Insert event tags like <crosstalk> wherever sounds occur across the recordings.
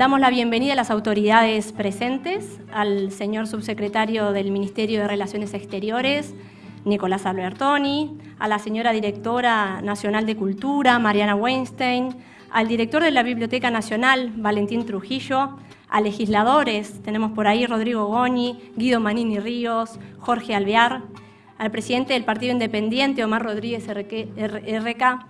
Damos la bienvenida a las autoridades presentes, al señor subsecretario del Ministerio de Relaciones Exteriores, Nicolás Albertoni, a la señora directora nacional de Cultura, Mariana Weinstein, al director de la Biblioteca Nacional, Valentín Trujillo, a legisladores, tenemos por ahí Rodrigo Goñi, Guido Manini Ríos, Jorge Alvear, al presidente del Partido Independiente, Omar Rodríguez RK,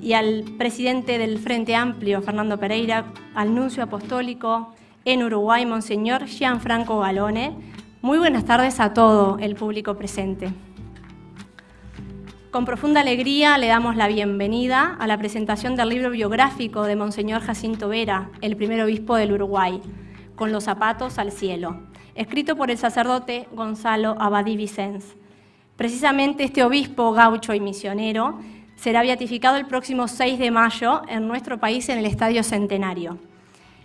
y al presidente del Frente Amplio, Fernando Pereira, al nuncio apostólico en Uruguay, Monseñor Gianfranco Galone. Muy buenas tardes a todo el público presente. Con profunda alegría le damos la bienvenida a la presentación del libro biográfico de Monseñor Jacinto Vera, el primer obispo del Uruguay, Con los zapatos al cielo, escrito por el sacerdote Gonzalo Abadí Vicens. Precisamente este obispo gaucho y misionero será beatificado el próximo 6 de mayo en nuestro país en el Estadio Centenario.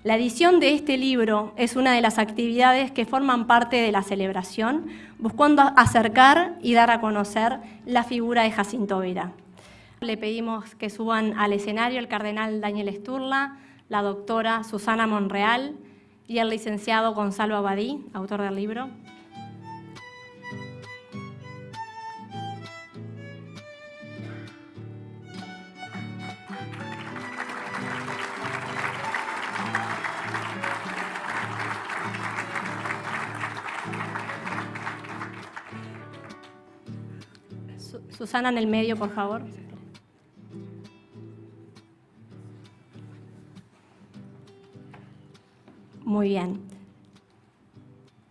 La edición de este libro es una de las actividades que forman parte de la celebración, buscando acercar y dar a conocer la figura de Jacinto Vera. Le pedimos que suban al escenario el cardenal Daniel Esturla, la doctora Susana Monreal y el licenciado Gonzalo Abadí, autor del libro. Susana en el medio, por favor. Muy bien.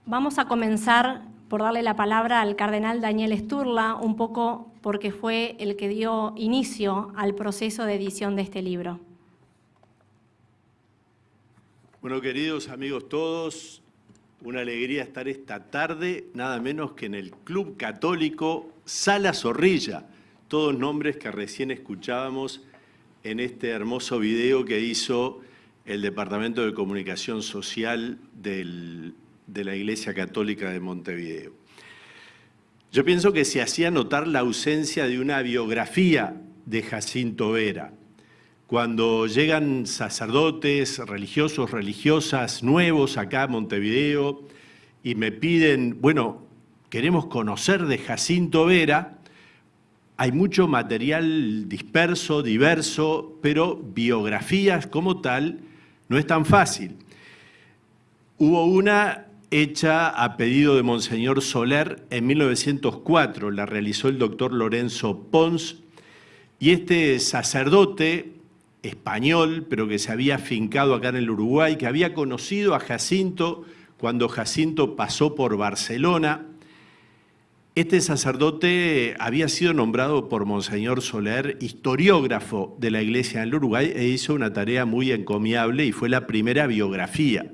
Vamos a comenzar por darle la palabra al cardenal Daniel Sturla, un poco porque fue el que dio inicio al proceso de edición de este libro. Bueno, queridos amigos todos, una alegría estar esta tarde, nada menos que en el Club Católico Sala Zorrilla, todos nombres que recién escuchábamos en este hermoso video que hizo el Departamento de Comunicación Social de la Iglesia Católica de Montevideo. Yo pienso que se hacía notar la ausencia de una biografía de Jacinto Vera. Cuando llegan sacerdotes, religiosos, religiosas nuevos acá a Montevideo y me piden, bueno, queremos conocer de Jacinto Vera, hay mucho material disperso, diverso, pero biografías como tal no es tan fácil. Hubo una hecha a pedido de Monseñor Soler en 1904, la realizó el doctor Lorenzo Pons, y este sacerdote español, pero que se había fincado acá en el Uruguay, que había conocido a Jacinto cuando Jacinto pasó por Barcelona, este sacerdote había sido nombrado por Monseñor Soler historiógrafo de la Iglesia del Uruguay e hizo una tarea muy encomiable y fue la primera biografía.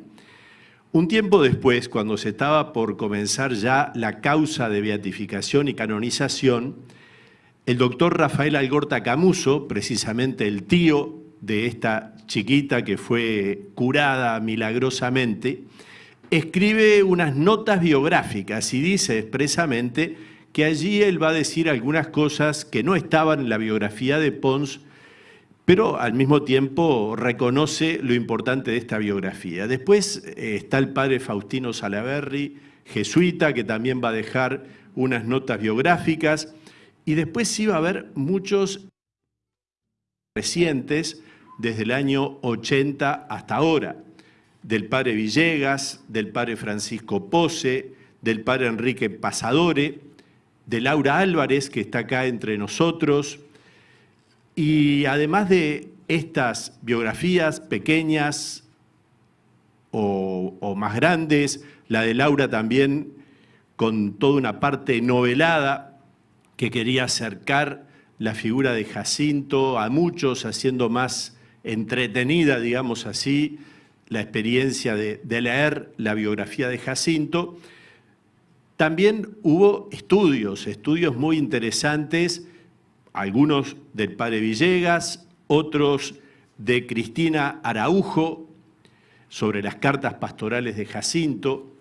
Un tiempo después, cuando se estaba por comenzar ya la causa de beatificación y canonización, el doctor Rafael Algorta Camuso, precisamente el tío de esta chiquita que fue curada milagrosamente, escribe unas notas biográficas y dice expresamente que allí él va a decir algunas cosas que no estaban en la biografía de Pons, pero al mismo tiempo reconoce lo importante de esta biografía. Después eh, está el padre Faustino Salaverri, jesuita, que también va a dejar unas notas biográficas, y después sí va a haber muchos recientes, desde el año 80 hasta ahora. Del padre Villegas, del padre Francisco Pose, del padre Enrique Pasadore, de Laura Álvarez, que está acá entre nosotros, y además de estas biografías pequeñas o, o, más grandes, la de Laura también con toda una parte novelada que quería acercar la figura de Jacinto a muchos, haciendo más entretenida, digamos así, la experiencia de, leer la biografía de Jacinto, también hubo estudios, estudios muy interesantes, algunos del padre Villegas, otros de Cristina Araujo, sobre las cartas pastorales de Jacinto,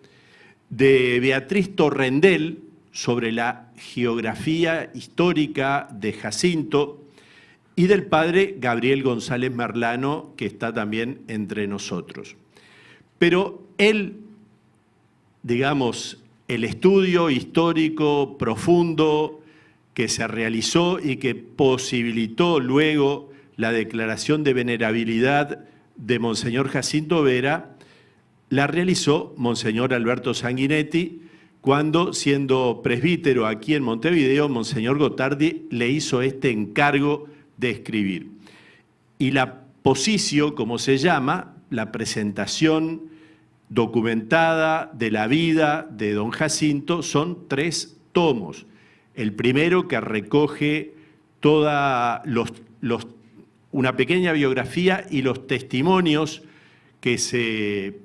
de Beatriz Torrendel, sobre la geografía histórica de Jacinto, y del padre Gabriel González Merlano, que está también entre nosotros. Pero él, digamos, el estudio histórico profundo que se realizó y que posibilitó luego la declaración de venerabilidad de Monseñor Jacinto Vera, la realizó Monseñor Alberto Sanguinetti, cuando, siendo presbítero aquí en Montevideo, Monseñor Gotardi le hizo este encargo de escribir. Y la posición, como se llama, la presentación documentada de la vida de don Jacinto, son tres tomos. El primero que recoge toda una pequeña biografía y los testimonios que se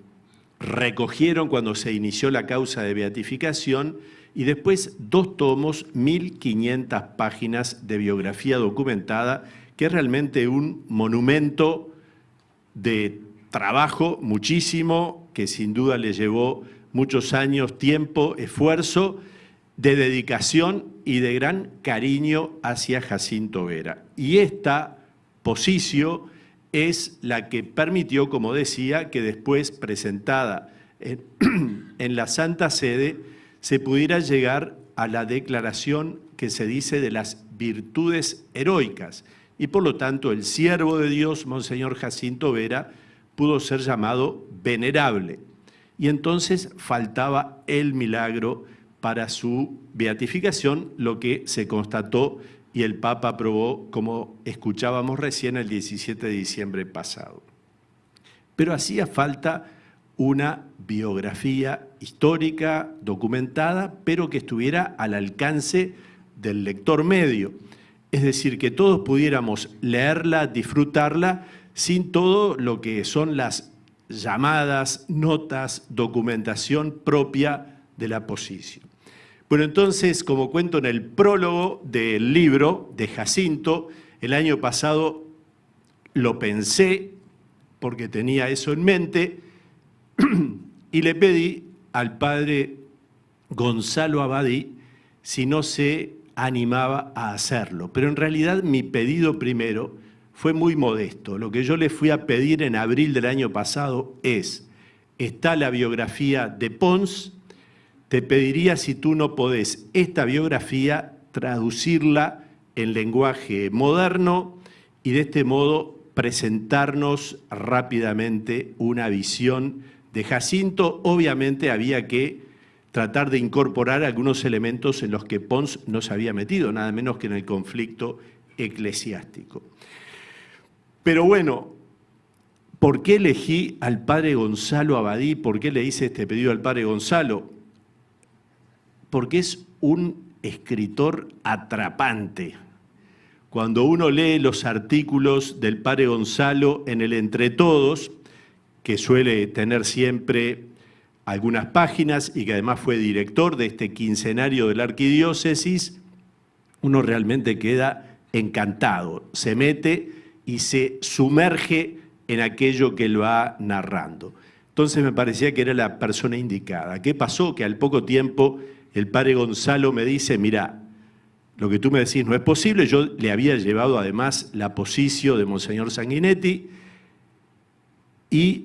recogieron cuando se inició la causa de beatificación y después dos tomos, 1.500 páginas de biografía documentada, que es realmente un monumento de trabajo muchísimo, que sin duda le llevó muchos años, tiempo, esfuerzo, de dedicación y de gran cariño hacia Jacinto Vera. Y esta posición es la que permitió, como decía, que después presentada <clears throat> en, la Santa Sede se pudiera llegar a la declaración que se dice de las virtudes heroicas y por lo tanto el siervo de Dios, Monseñor Jacinto Vera, pudo ser llamado venerable. Y entonces faltaba el milagro para su beatificación, lo que se constató y el Papa aprobó, como escuchábamos recién, el 17 de diciembre pasado. Pero hacía falta una biografía histórica, documentada, pero que estuviera al alcance del lector medio. Es decir, que todos pudiéramos leerla, disfrutarla, sin todo lo que son las llamadas, notas, documentación propia de la posición. Bueno, entonces, como cuento en el prólogo del libro de Jacinto, el año pasado lo pensé porque tenía eso en mente <clears throat> y le pedí al padre Gonzalo Abadí si no se animaba a hacerlo. Pero en realidad mi pedido primero fue muy modesto. Lo que yo le fui a pedir en abril del año pasado es, está la biografía de Pons, te pediría si tú no podés esta biografía traducirla en lenguaje moderno y de este modo presentarnos rápidamente una visión de Jacinto. Obviamente había que tratar de incorporar algunos elementos en los que Pons no se había metido, nada menos que en el conflicto eclesiástico. Pero bueno, ¿por qué elegí al padre Gonzalo Abadí? ¿Por qué le hice este pedido al padre Gonzalo? Porque es un escritor atrapante. Cuando uno lee los artículos del padre Gonzalo en el Entre Todos, que suele tener siempre algunas páginas y que además fue director de este quincenario de la arquidiócesis, uno realmente queda encantado, se mete y se sumerge en aquello que él va narrando. Entonces me parecía que era la persona indicada. ¿Qué pasó? Que al poco tiempo el padre Gonzalo me dice, mira, lo que tú me decís no es posible, yo le había llevado además la posición de Monseñor Sanguinetti y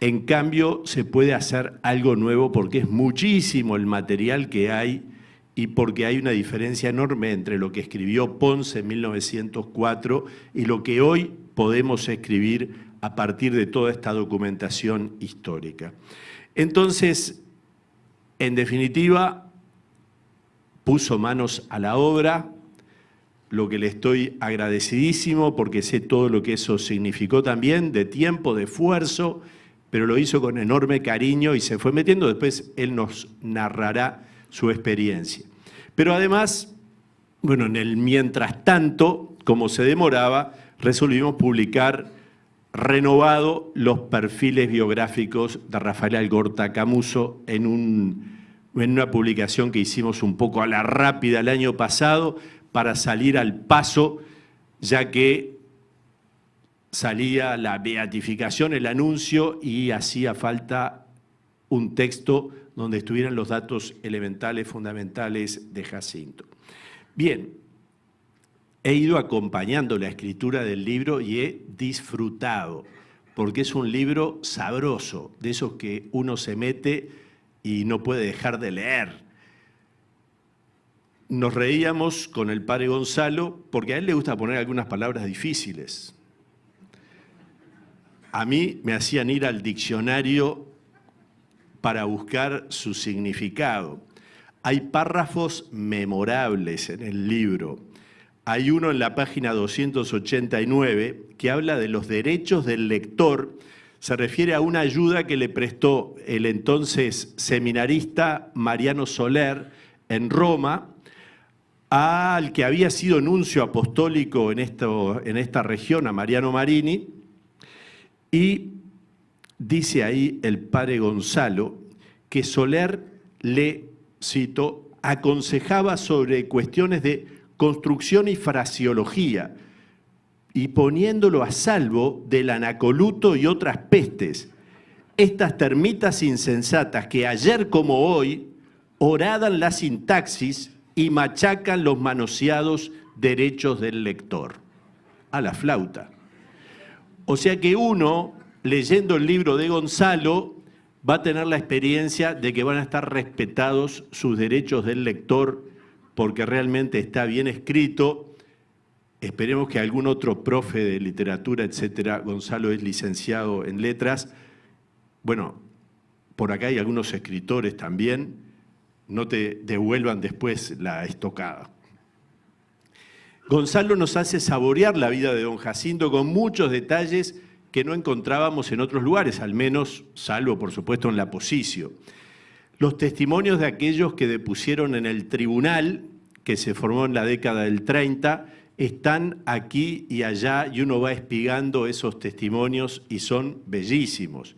en cambio se puede hacer algo nuevo porque es muchísimo el material que hay y porque hay una diferencia enorme entre lo que escribió Ponce en 1904 y lo que hoy podemos escribir a partir de toda esta documentación histórica. Entonces, en definitiva, puso manos a la obra, lo que le estoy agradecidísimo porque sé todo lo que eso significó también, de tiempo, de esfuerzo, pero lo hizo con enorme cariño y se fue metiendo, después él nos narrará su experiencia. Pero además, bueno, en el mientras tanto, como se demoraba, resolvimos publicar renovado los perfiles biográficos de Rafael Algorta Camuso en, en una publicación que hicimos un poco a la rápida el año pasado para salir al paso, ya que salía la beatificación, el anuncio, y hacía falta un texto donde estuvieran los datos elementales, fundamentales de Jacinto. Bien, he ido acompañando la escritura del libro y he disfrutado, porque es un libro sabroso, de esos que uno se mete y no puede dejar de leer. Nos reíamos con el padre Gonzalo porque a él le gusta poner algunas palabras difíciles. A mí me hacían ir al diccionario para buscar su significado. Hay párrafos memorables en el libro. Hay uno en la página 289 que habla de los derechos del lector. Se refiere a una ayuda que le prestó el entonces seminarista Mariano Soler en Roma al que había sido nuncio apostólico en, esta región, a Mariano Marini, y dice ahí el padre Gonzalo que Soler le, cito, aconsejaba sobre cuestiones de construcción y fraseología, y poniéndolo a salvo del anacoluto y otras pestes, estas termitas insensatas que ayer como hoy oradan la sintaxis y machacan los manoseados derechos del lector. A la flauta. O sea que uno, leyendo el libro de Gonzalo, va a tener la experiencia de que van a estar respetados sus derechos del lector porque realmente está bien escrito. Esperemos que algún otro profe de literatura, etcétera, Gonzalo es licenciado en letras. Bueno, por acá hay algunos escritores también, no te devuelvan después la estocada. Gonzalo nos hace saborear la vida de don Jacinto con muchos detalles que no encontrábamos en otros lugares, al menos, salvo por supuesto en la Posicio. Los testimonios de aquellos que depusieron en el tribunal, que se formó en la década del 30, están aquí y allá y uno va espigando esos testimonios y son bellísimos.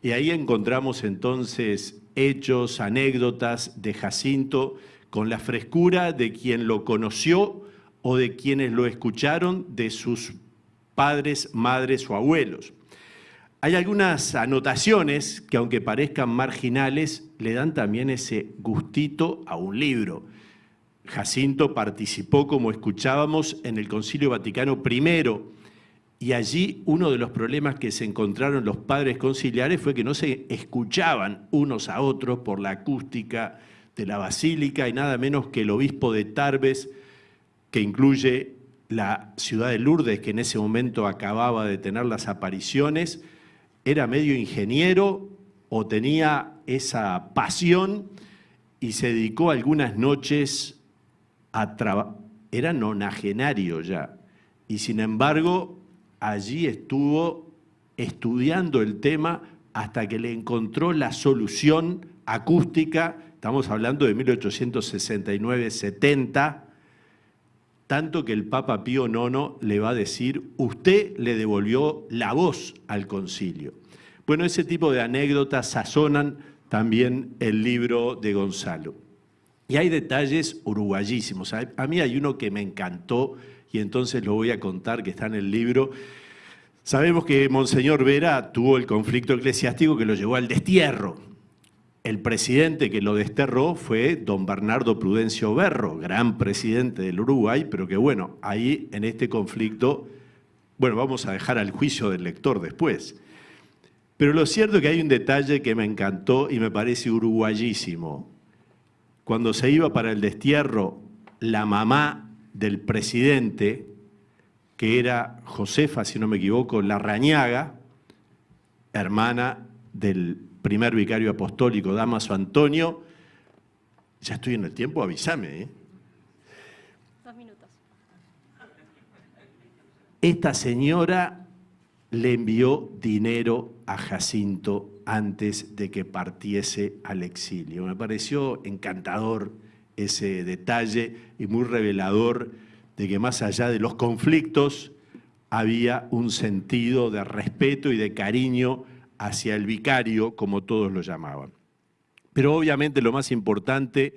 Y ahí encontramos entonces hechos, anécdotas de Jacinto con la frescura de quien lo conoció o de quienes lo escucharon de sus padres, madres o abuelos. Hay algunas anotaciones que aunque parezcan marginales, le dan también ese gustito a un libro. Jacinto participó, como escuchábamos, en el Concilio Vaticano I, y allí uno de los problemas que se encontraron los padres conciliares fue que no se escuchaban unos a otros por la acústica de la basílica y nada menos que el obispo de Tarbes, que incluye la ciudad de Lourdes, que en ese momento acababa de tener las apariciones, era medio ingeniero o tenía esa pasión y se dedicó algunas noches a trabajar. Era nonagenario ya. Y sin embargo, allí estuvo estudiando el tema hasta que le encontró la solución acústica, estamos hablando de 1869-70, tanto que el Papa Pío IX le va a decir, usted le devolvió la voz al concilio. Bueno, ese tipo de anécdotas sazonan también el libro de Gonzalo. Y hay detalles uruguayísimos. A mí hay uno que me encantó y entonces lo voy a contar, que está en el libro. Sabemos que Monseñor Vera tuvo el conflicto eclesiástico que lo llevó al destierro. El presidente que lo desterró fue don Bernardo Prudencio Berro, gran presidente del Uruguay, pero que bueno, ahí en este conflicto, bueno, vamos a dejar al juicio del lector después. Pero lo cierto es que hay un detalle que me encantó y me parece uruguayísimo. Cuando se iba para el destierro, la mamá del presidente, que era Josefa, si no me equivoco, Larrañaga, hermana del primer vicario apostólico, Damaso Antonio. Ya estoy en el tiempo, avísame. ¿eh? Dos minutos. Esta señora le envió dinero a Jacinto antes de que partiese al exilio. Me pareció encantador ese detalle y muy revelador de que más allá de los conflictos había un sentido de respeto y de cariño hacia el vicario, como todos lo llamaban. Pero obviamente lo más importante,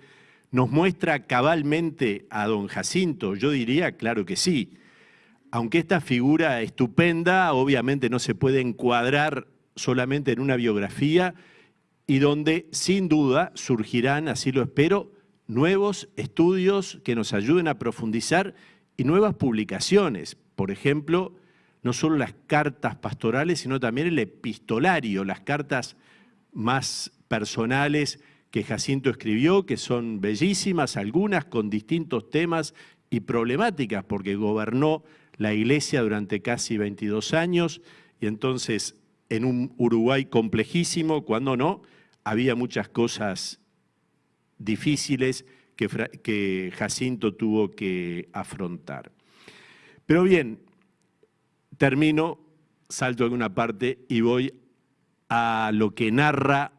¿nos muestra cabalmente a don Jacinto? Yo diría, claro que sí. Aunque esta figura estupenda obviamente no se puede encuadrar solamente en una biografía y donde sin duda surgirán, así lo espero, nuevos estudios que nos ayuden a profundizar y nuevas publicaciones. Por ejemplo, no solo las cartas pastorales, sino también el epistolario, las cartas más personales que Jacinto escribió, que son bellísimas, algunas con distintos temas y problemáticas, porque gobernó la iglesia durante casi 22 años y entonces en un Uruguay complejísimo, cuando no, había muchas cosas difíciles que, Jacinto tuvo que afrontar. Pero bien, termino, salto a alguna parte y voy a lo que narra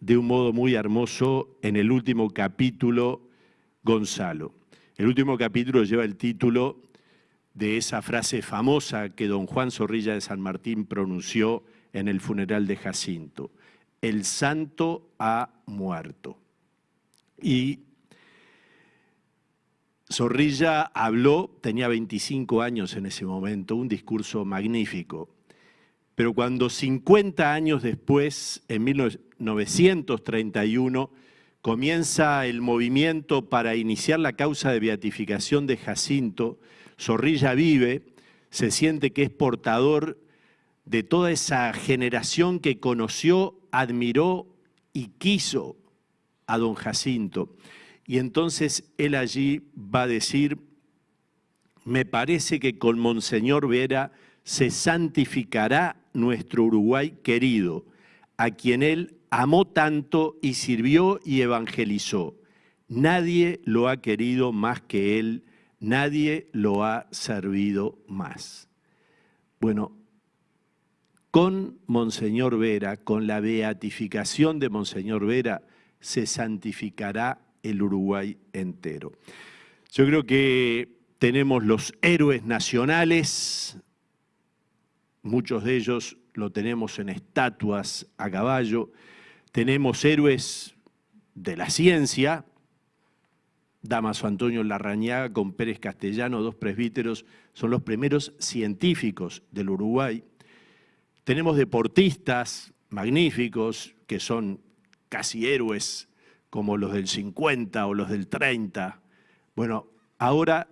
de un modo muy hermoso en el último capítulo Gonzalo. El último capítulo lleva el título de esa frase famosa que don Juan Zorrilla de San Martín pronunció en el funeral de Jacinto. El santo ha muerto. Y Zorrilla habló, tenía 25 años en ese momento, un discurso magnífico. Pero cuando 50 años después, en 1931, comienza el movimiento para iniciar la causa de beatificación de Jacinto, Zorrilla vive, se siente que es portador de toda esa generación que conoció, admiró y quiso a don Jacinto. Y entonces él allí va a decir, me parece que con Monseñor Vera se santificará nuestro Uruguay querido, a quien él amó tanto y sirvió y evangelizó. Nadie lo ha querido más que él, nadie lo ha servido más. Bueno, con Monseñor Vera, con la beatificación de Monseñor Vera, se santificará el Uruguay entero. Yo creo que tenemos los héroes nacionales, muchos de ellos lo tenemos en estatuas a caballo, tenemos héroes de la ciencia, Damaso Antonio Larrañaga con Pérez Castellano, dos presbíteros, son los primeros científicos del Uruguay. Tenemos deportistas magníficos que son casi héroes como los del 50 o los del 30. Bueno, ahora,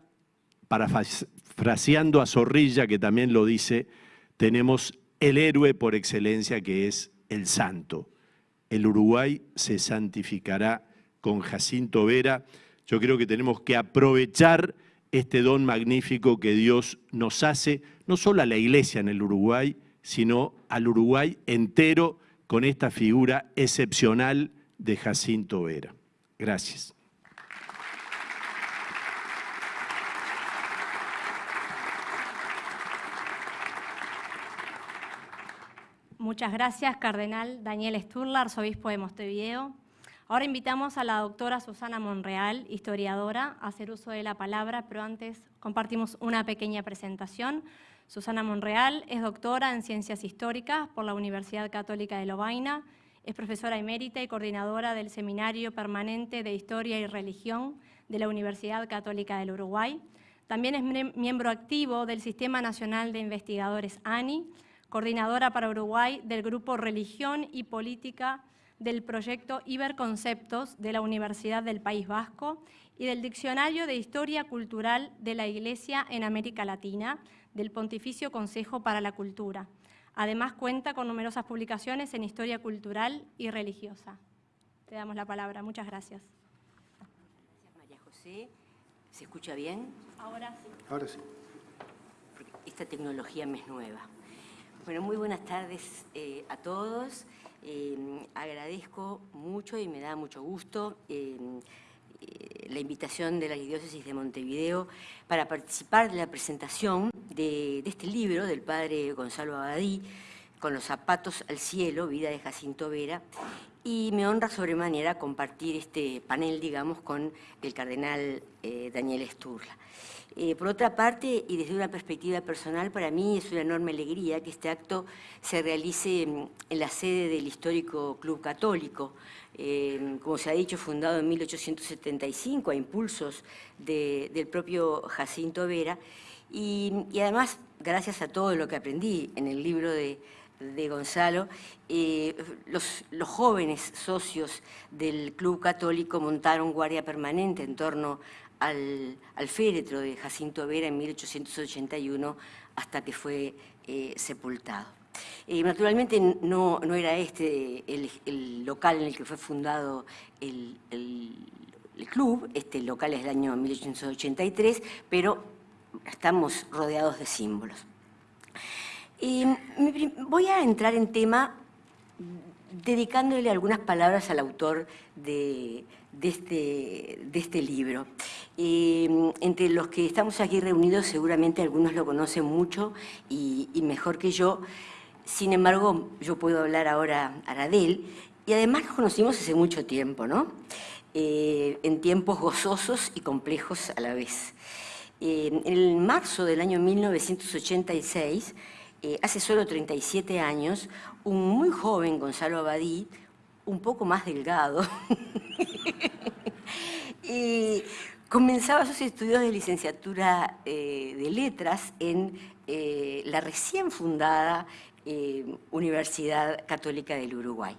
parafraseando a Zorrilla, que también lo dice, tenemos el héroe por excelencia que es el santo. El Uruguay se santificará con Jacinto Vera. Yo creo que tenemos que aprovechar este don magnífico que Dios nos hace, no solo a la iglesia en el Uruguay, sino al Uruguay entero con esta figura excepcional de Jacinto Vera. Gracias. Muchas gracias, Cardenal Daniel Sturla, arzobispo de Montevideo. Ahora invitamos a la doctora Susana Monreal, historiadora, a hacer uso de la palabra, pero antes compartimos una pequeña presentación. Susana Monreal es doctora en Ciencias Históricas por la Universidad Católica de Lovaina, es profesora emérita y coordinadora del Seminario Permanente de Historia y Religión de la Universidad Católica del Uruguay. También es miembro activo del Sistema Nacional de Investigadores ANI, coordinadora para Uruguay del Grupo Religión y Política del proyecto Iberconceptos de la Universidad del País Vasco y del Diccionario de Historia Cultural de la Iglesia en América Latina del Pontificio Consejo para la Cultura. Además cuenta con numerosas publicaciones en historia cultural y religiosa. Te damos la palabra. Muchas gracias. Gracias, María José. ¿Se escucha bien? Ahora sí. Ahora sí. esta tecnología me es nueva. Bueno, muy buenas tardes eh, a todos. Eh, agradezco mucho y me da mucho gusto eh, la invitación de la Diócesis de Montevideo para participar de la presentación de, de, este libro del padre Gonzalo Abadí, Con los zapatos al cielo, vida de Jacinto Vera, y me honra sobremanera compartir este panel, digamos, con el cardenal Daniel Sturla. Eh, por otra parte, y desde una perspectiva personal, para mí es una enorme alegría que este acto se realice en, la sede del histórico Club Católico, eh, como se ha dicho, fundado en 1875 a impulsos del propio Jacinto Vera, y, además, gracias a todo lo que aprendí en el libro de, Gonzalo, eh, los, jóvenes socios del Club Católico montaron guardia permanente en torno al, féretro de Jacinto Vera en 1881 hasta que fue eh, sepultado. Naturalmente no, era este el, local en el que fue fundado el, club, este local es del año 1883, pero estamos rodeados de símbolos. voy a entrar en tema dedicándole algunas palabras al autor de, este, este, libro. entre los que estamos aquí reunidos seguramente algunos lo conocen mucho y, y mejor que yo, sin embargo, yo puedo hablar ahora a de él, y además nos conocimos hace mucho tiempo, ¿no? Eh, en tiempos gozosos y complejos a la vez. Eh, en marzo del año 1986, eh, hace solo 37 años, un muy joven Gonzalo Abadí, un poco más delgado, <laughs> y comenzaba sus estudios de licenciatura de letras en la recién fundada eh, Universidad Católica del Uruguay.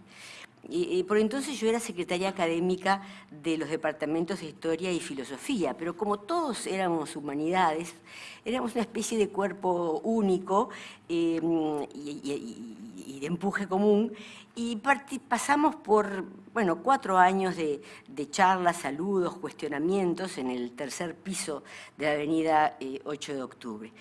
Por entonces yo era secretaria académica de los departamentos de Historia y Filosofía, pero como todos éramos humanidades, éramos una especie de cuerpo único eh, y, de empuje común, y pasamos por bueno, cuatro años de, charlas, saludos, cuestionamientos en el tercer piso de la avenida 8 eh, de octubre.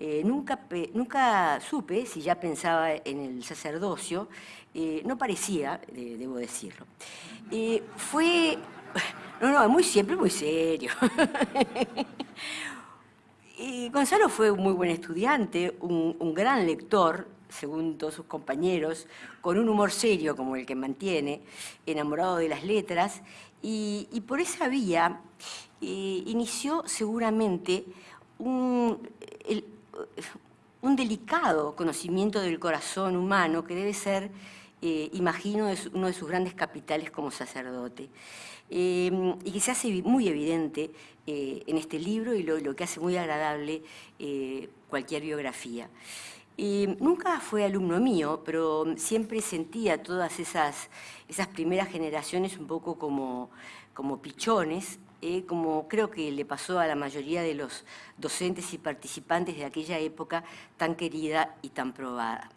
Eh, nunca, nunca supe si ya pensaba en el sacerdocio, eh, no parecía, debo decirlo. fue, <laughs> no, no, muy siempre muy serio. <laughs> y Gonzalo fue un muy buen estudiante, un, gran lector, según todos sus compañeros, con un humor serio como el que mantiene, enamorado de las letras, y, por esa vía eh, inició seguramente un, un delicado conocimiento del corazón humano que debe ser, eh, imagino, uno de sus grandes capitales como sacerdote. Eh, y que se hace muy evidente eh, en este libro y lo, que hace muy agradable cualquier biografía. nunca fue alumno mío, pero siempre sentía todas esas, esas primeras generaciones un poco como, como pichones eh, como creo que le pasó a la mayoría de los docentes y participantes de aquella época tan querida y tan probada.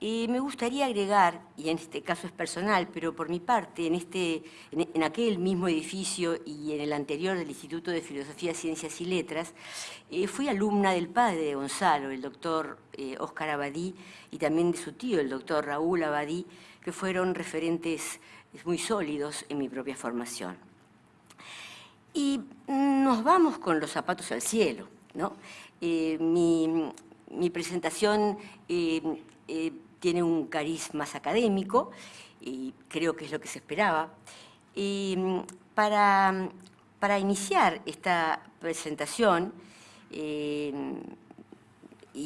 me gustaría agregar, y en este caso es personal, pero por mi parte, en, este, en, aquel mismo edificio y en el anterior del Instituto de Filosofía, Ciencias y Letras, eh, fui alumna del padre de Gonzalo, el doctor eh, Abadí, y también de su tío, el doctor Raúl Abadí, que fueron referentes muy sólidos en mi propia formación. Y nos vamos con los zapatos al cielo. ¿no? Eh, mi, presentación eh, eh, tiene un cariz más académico, y creo que es lo que se esperaba. para, para iniciar esta presentación, y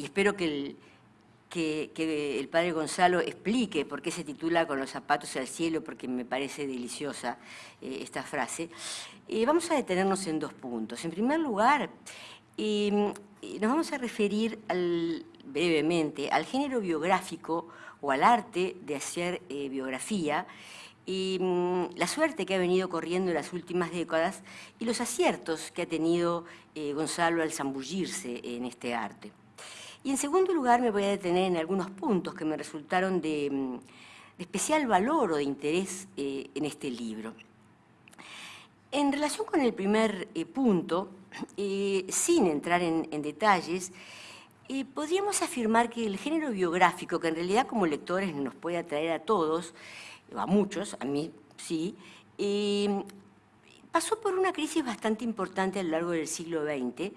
espero que el, que, el padre Gonzalo explique por qué se titula Con los zapatos al cielo, porque me parece deliciosa esta frase. Eh, vamos a detenernos en dos puntos. En primer lugar, nos vamos a referir brevemente al género biográfico o al arte de hacer eh, biografía, y em, la suerte que ha venido corriendo en las últimas décadas y los aciertos que ha tenido Gonzalo al zambullirse en este arte. Y en segundo lugar me voy a detener en algunos puntos que me resultaron de, mm, especial valor o de interés eh, en este libro. En relación con el primer eh, punto, <clears throat> eh, sin entrar en, detalles, podríamos afirmar que el género biográfico, que en realidad como lectores nos puede atraer a todos, a muchos, a mí sí, pasó por una crisis bastante importante a lo largo del siglo XX,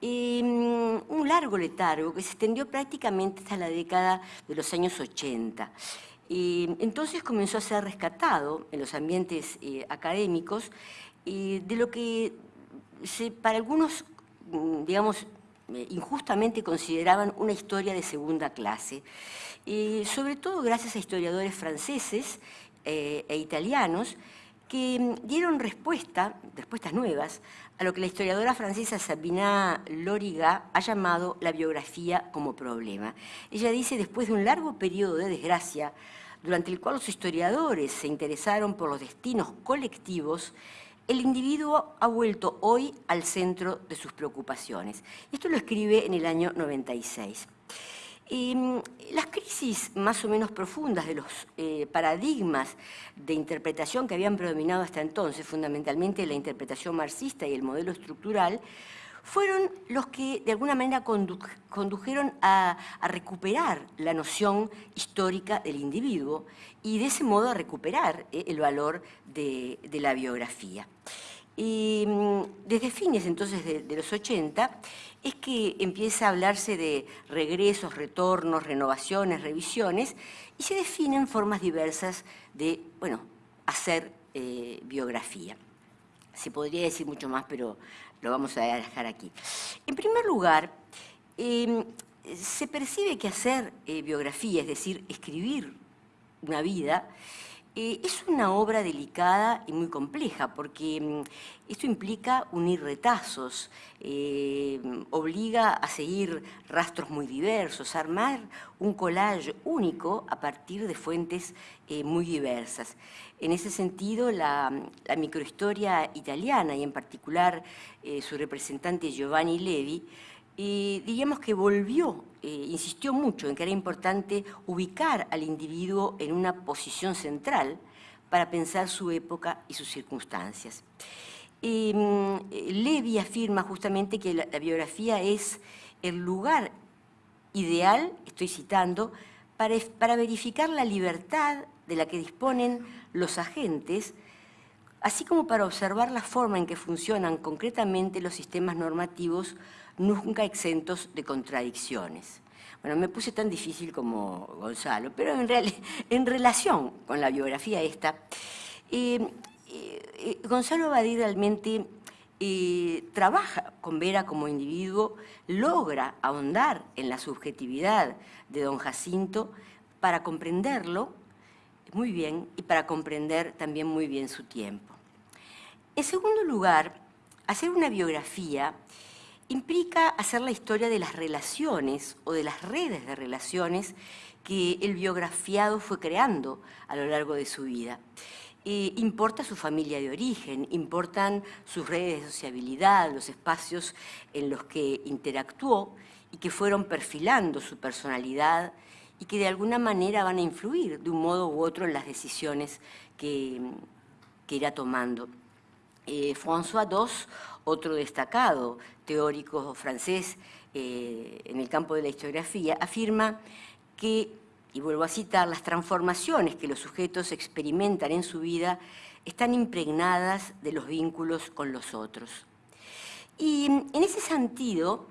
un largo letargo que se extendió prácticamente hasta la década de los años 80. entonces comenzó a ser rescatado en los ambientes eh, de lo que para algunos, mm, digamos, eh, injustamente consideraban una historia de segunda clase, sobre todo gracias a historiadores franceses eh, e italianos que mm, dieron respuesta, respuestas nuevas, a lo que la historiadora francesa Sabina Loriga ha llamado la biografía como problema. Ella dice, después de un largo periodo de desgracia, durante el cual los historiadores se interesaron por los destinos colectivos, el individuo ha vuelto hoy al centro de sus preocupaciones. Esto lo escribe en el año 96. Em, las crisis más o menos profundas de los eh, paradigmas de interpretación que habían predominado hasta entonces, fundamentalmente la interpretación marxista y el modelo estructural, fueron los que de alguna manera condujeron a, recuperar la noción histórica del individuo y de ese modo a recuperar eh, el valor de, la biografía. Y mm, desde fines entonces de, los 80 es que empieza a hablarse de regresos, retornos, renovaciones, revisiones y se definen formas diversas de bueno, hacer eh, biografía. Se podría decir mucho más, pero lo vamos a dejar aquí. En primer lugar, em, se percibe que hacer eh, biografía, es decir, escribir una vida, eh, es una obra delicada y muy compleja, porque em, esto implica unir retazos, em, obliga a seguir rastros muy diversos, armar un collage único a partir de fuentes eh, muy diversas. En ese sentido, la, microhistoria italiana, y en particular eh, su representante Giovanni Levi, eh, diríamos que volvió, eh, insistió mucho en que era importante ubicar al individuo en una posición central para pensar su época y sus circunstancias. Em, Levi afirma justamente que la, biografía es el lugar ideal, estoy citando, para verificar la libertad de la que disponen los agentes, así como para observar la forma en que funcionan concretamente los sistemas normativos nunca exentos de contradicciones. Bueno, me puse tan difícil como Gonzalo, pero en, <laughs> en relación con la biografía esta, eh, eh, Gonzalo Badir realmente eh, trabaja con Vera como individuo, logra ahondar en la subjetividad de don Jacinto para comprenderlo muy bien y para comprender también muy bien su tiempo. En segundo lugar, hacer una biografía implica hacer la historia de las relaciones o de las redes de relaciones que el biografiado fue creando a lo largo de su vida. Eh, importa su familia de origen, importan sus redes de sociabilidad, los espacios en los que interactuó y que fueron perfilando su personalidad y que de alguna manera van a influir de un modo u otro en las decisiones que, irá tomando. Eh, François II, otro destacado teórico francés eh, en el campo de la historiografía, afirma que, y vuelvo a citar, las transformaciones que los sujetos experimentan en su vida están impregnadas de los vínculos con los otros. Y en ese sentido,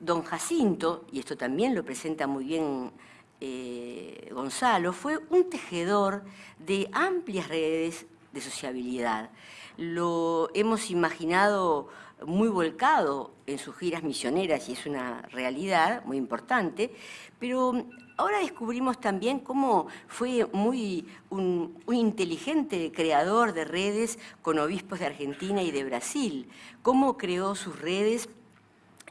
don Jacinto, y esto también lo presenta muy bien eh, Gonzalo, fue un tejedor de amplias redes de sociabilidad. Lo hemos imaginado muy volcado en sus giras misioneras y es una realidad muy importante, pero ahora descubrimos también cómo fue muy un, inteligente creador de redes con obispos de Argentina y de Brasil, cómo creó sus redes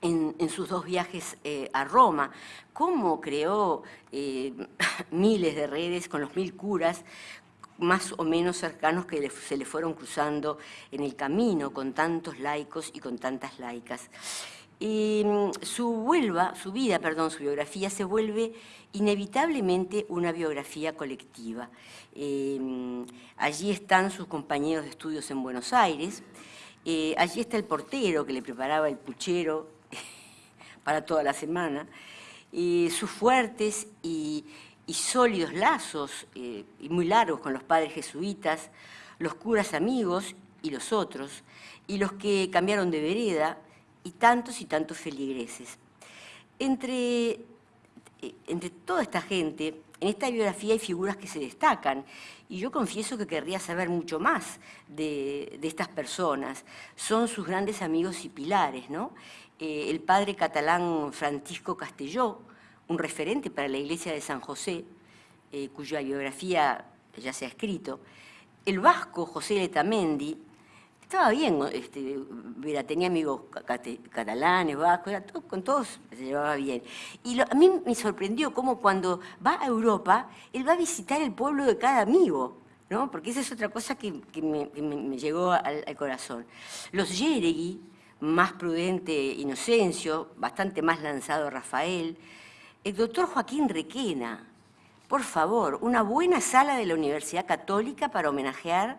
en, sus dos viajes eh, a Roma, cómo creó eh, <laughs> miles de redes con los mil curas, más o menos cercanos que se le fueron cruzando en el camino con tantos laicos y con tantas laicas. Y mm, su, vuelva, su vida, perdón, su biografía se vuelve inevitablemente una biografía colectiva. Eh, allí están sus compañeros de estudios en Buenos Aires, allí está el portero que le preparaba el puchero <laughs> para toda la semana, sus fuertes y, sólidos lazos, eh, y muy largos con los padres jesuitas, los curas amigos y los otros, y los que cambiaron de vereda, y tantos y tantos feligreses. Entre, eh, entre toda esta gente, en esta biografía hay figuras que se destacan, y yo confieso que querría saber mucho más de, de estas personas. Son sus grandes amigos y pilares, ¿no? Eh, el padre catalán Francisco Castelló, un referente para la iglesia de San José, eh, cuya biografía ya se ha escrito, el vasco José Letamendi, estaba bien, este, tenía amigos catalanes, vascos, con todos se llevaba bien. Y a mí me sorprendió cómo cuando va a Europa, él va a visitar el pueblo de cada amigo, ¿no? porque esa es otra cosa que, me, llegó al, corazón. Los Yeregui, más prudente Inocencio, bastante más lanzado Rafael, el doctor Joaquín Requena, por favor, una buena sala de la Universidad Católica para homenajear,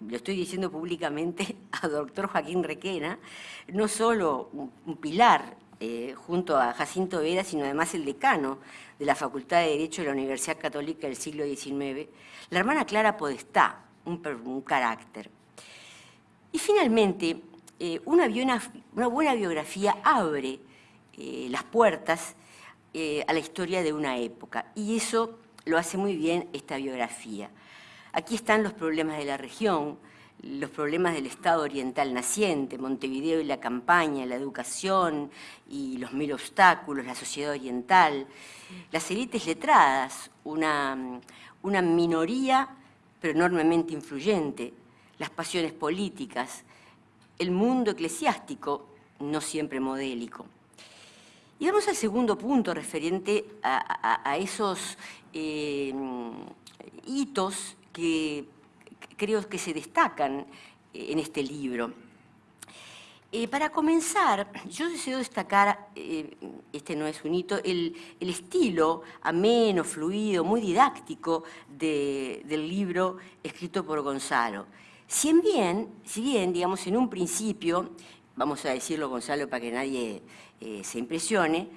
lo estoy diciendo públicamente, <laughs> a doctor Joaquín Requena, no solo un pilar eh, junto a Jacinto Vera, sino además el decano de la Facultad de Derecho de la Universidad Católica del siglo XIX, la hermana Clara Podestá, un, carácter. Y finalmente, eh, una, buena biografía abre eh, las puertas eh, a la historia de una época. Y eso lo hace muy bien esta biografía. Aquí están los problemas de la región, los problemas del Estado oriental naciente, Montevideo y la campaña, la educación y los mil obstáculos, la sociedad oriental, las élites letradas, una, una minoría pero enormemente influyente, las pasiones políticas, el mundo eclesiástico, no siempre modélico. Y vamos al segundo punto referente a, esos eh, hitos que creo que se destacan en este libro. Eh, para comenzar, yo deseo destacar, eh, este no es un hito, el, estilo ameno, fluido, muy didáctico del libro escrito por Gonzalo. Si bien, si bien, digamos, en un principio, vamos a decirlo Gonzalo para que nadie eh, se impresione,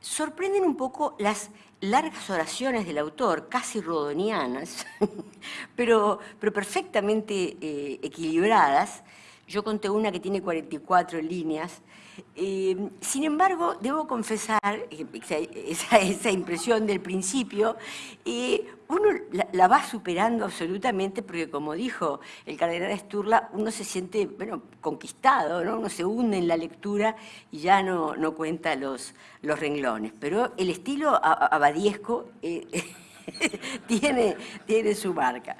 sorprenden un poco las largas oraciones del autor, casi rodonianas, <laughs> pero, pero perfectamente eh, equilibradas. Yo conté una que tiene 44 líneas, eh, sin embargo, debo confesar esa, impresión del principio, eh, uno la, va superando absolutamente porque, como dijo el cardenal Sturla, uno se siente bueno, conquistado, ¿no? uno se hunde en la lectura y ya no, no cuenta los, los renglones. Pero el estilo abadiesco eh, <laughs> tiene, tiene su marca.